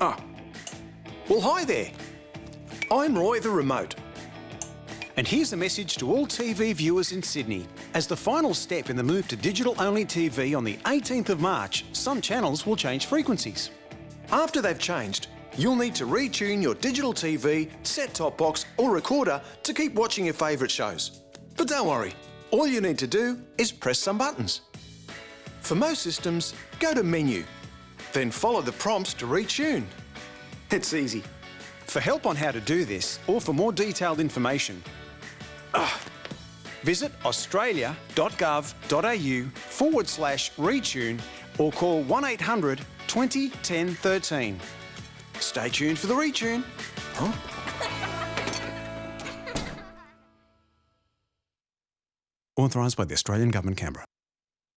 ah. Well, hi there. I'm Roy the Remote. And here's a message to all TV viewers in Sydney. As the final step in the move to digital-only TV on the 18th of March, some channels will change frequencies. After they've changed, you'll need to retune your digital TV, set-top box or recorder to keep watching your favourite shows. But don't worry, all you need to do is press some buttons. For most systems, go to Menu, then follow the prompts to retune. It's easy. For help on how to do this, or for more detailed information, uh, visit australia.gov.au forward slash retune or call 1800 20 10 13. Stay tuned for the retune. Huh? Authorised by the Australian Government, Canberra.